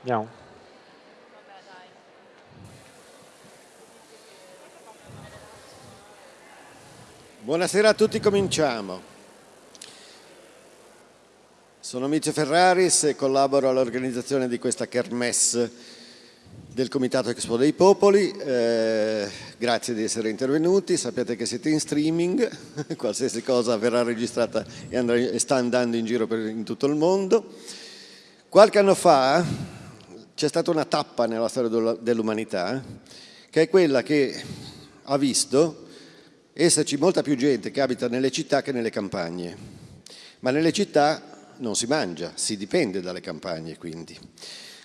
Andiamo. Buonasera a tutti, cominciamo. Sono Mizio Ferraris e collaboro all'organizzazione di questa kermesse del Comitato Expo dei Popoli, eh, grazie di essere intervenuti, sappiate che siete in streaming, qualsiasi cosa verrà registrata e, andrà, e sta andando in giro per, in tutto il mondo. Qualche anno fa c'è stata una tappa nella storia dell'umanità che è quella che ha visto esserci molta più gente che abita nelle città che nelle campagne, ma nelle città non si mangia, si dipende dalle campagne quindi.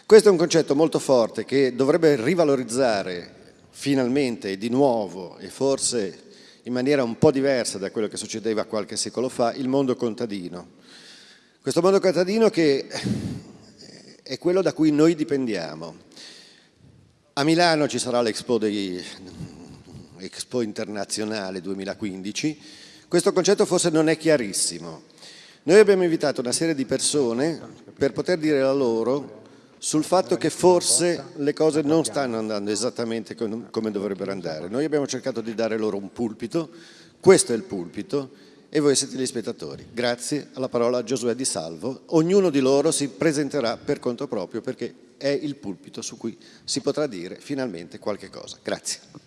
Questo è un concetto molto forte che dovrebbe rivalorizzare finalmente di nuovo e forse in maniera un po' diversa da quello che succedeva qualche secolo fa, il mondo contadino. Questo mondo contadino che è quello da cui noi dipendiamo. A Milano ci sarà l'Expo internazionale 2015, questo concetto forse non è chiarissimo. Noi abbiamo invitato una serie di persone per poter dire la loro sul fatto che forse le cose non stanno andando esattamente come dovrebbero andare. Noi abbiamo cercato di dare loro un pulpito, questo è il pulpito e voi siete gli spettatori. Grazie alla parola a Giosuè Di Salvo. Ognuno di loro si presenterà per conto proprio perché è il pulpito su cui si potrà dire finalmente qualche cosa. Grazie.